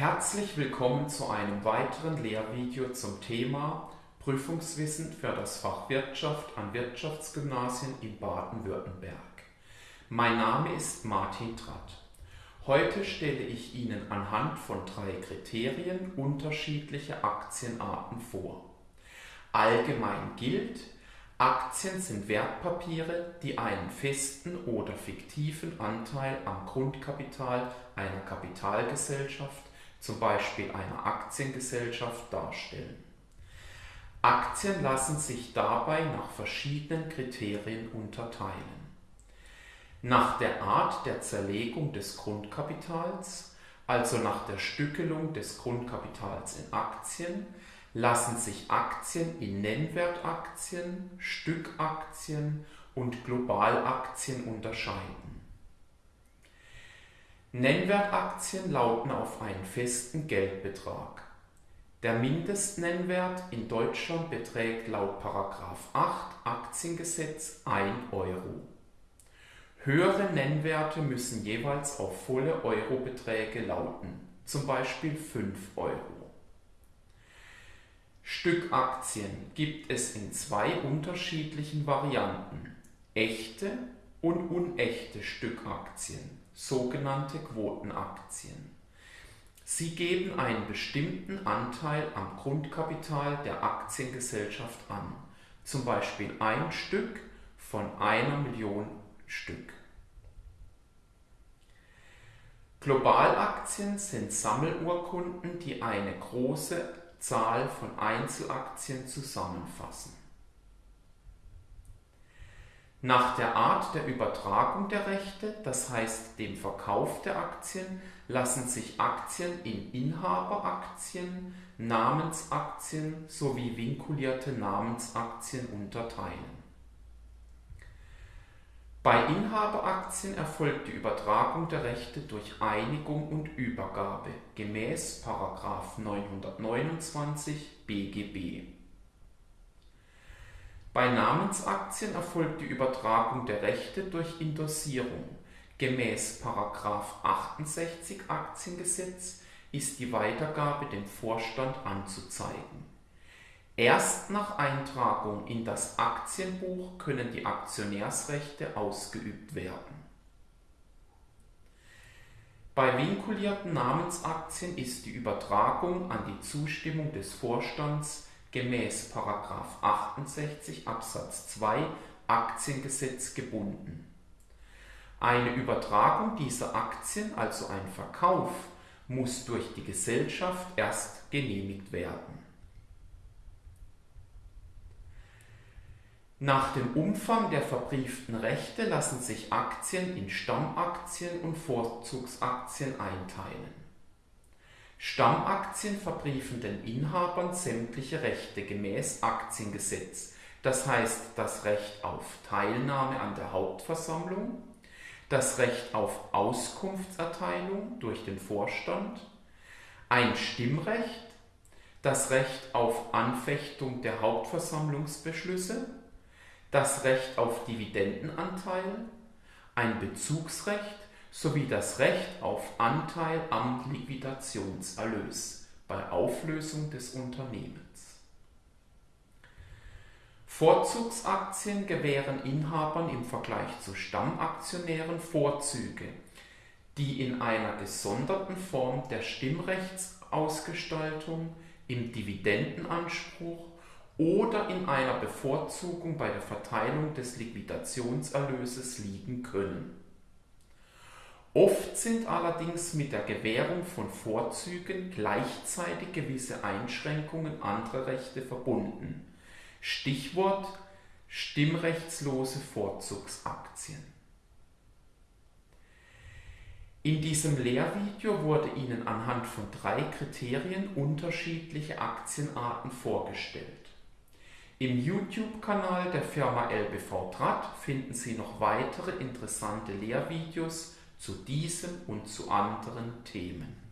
Herzlich willkommen zu einem weiteren Lehrvideo zum Thema Prüfungswissen für das Fach Wirtschaft an Wirtschaftsgymnasien in Baden-Württemberg. Mein Name ist Martin Tratt. Heute stelle ich Ihnen anhand von drei Kriterien unterschiedliche Aktienarten vor. Allgemein gilt, Aktien sind Wertpapiere, die einen festen oder fiktiven Anteil am Grundkapital einer Kapitalgesellschaft, zum Beispiel einer Aktiengesellschaft, darstellen. Aktien lassen sich dabei nach verschiedenen Kriterien unterteilen. Nach der Art der Zerlegung des Grundkapitals, also nach der Stückelung des Grundkapitals in Aktien, lassen sich Aktien in Nennwertaktien, Stückaktien und Globalaktien unterscheiden. Nennwertaktien lauten auf einen festen Geldbetrag. Der Mindestnennwert in Deutschland beträgt laut 8 Aktiengesetz 1 Euro. Höhere Nennwerte müssen jeweils auf volle Eurobeträge lauten, zum Beispiel 5 Euro. Stückaktien gibt es in zwei unterschiedlichen Varianten: echte und unechte Stückaktien, sogenannte Quotenaktien. Sie geben einen bestimmten Anteil am Grundkapital der Aktiengesellschaft an, zum Beispiel ein Stück von einer Million Stück. Globalaktien sind Sammelurkunden, die eine große Zahl von Einzelaktien zusammenfassen. Nach der Art der Übertragung der Rechte, das heißt dem Verkauf der Aktien, lassen sich Aktien in Inhaberaktien, Namensaktien sowie vinkulierte Namensaktien unterteilen. Bei Inhaberaktien erfolgt die Übertragung der Rechte durch Einigung und Übergabe gemäß § 929 BGB. Bei Namensaktien erfolgt die Übertragung der Rechte durch Indossierung. Gemäß § 68 Aktiengesetz ist die Weitergabe dem Vorstand anzuzeigen Erst nach Eintragung in das Aktienbuch können die Aktionärsrechte ausgeübt werden. Bei vinkulierten Namensaktien ist die Übertragung an die Zustimmung des Vorstands gemäß 68 Absatz 2 Aktiengesetz gebunden. Eine Übertragung dieser Aktien, also ein Verkauf, muss durch die Gesellschaft erst genehmigt werden Nach dem Umfang der verbrieften Rechte lassen sich Aktien in Stammaktien und Vorzugsaktien einteilen. Stammaktien verbriefen den Inhabern sämtliche Rechte gemäß Aktiengesetz, das heißt das Recht auf Teilnahme an der Hauptversammlung, das Recht auf Auskunftserteilung durch den Vorstand, ein Stimmrecht, das Recht auf Anfechtung der Hauptversammlungsbeschlüsse, das Recht auf Dividendenanteil, ein Bezugsrecht sowie das Recht auf Anteil am Liquidationserlös bei Auflösung des Unternehmens. Vorzugsaktien gewähren Inhabern im Vergleich zu Stammaktionären Vorzüge, die in einer gesonderten Form der Stimmrechtsausgestaltung, im Dividendenanspruch oder in einer Bevorzugung bei der Verteilung des Liquidationserlöses liegen können. Oft sind allerdings mit der Gewährung von Vorzügen gleichzeitig gewisse Einschränkungen anderer Rechte verbunden. Stichwort stimmrechtslose Vorzugsaktien. In diesem Lehrvideo wurde Ihnen anhand von drei Kriterien unterschiedliche Aktienarten vorgestellt. Im YouTube-Kanal der Firma LBV Draht finden Sie noch weitere interessante Lehrvideos zu diesem und zu anderen Themen.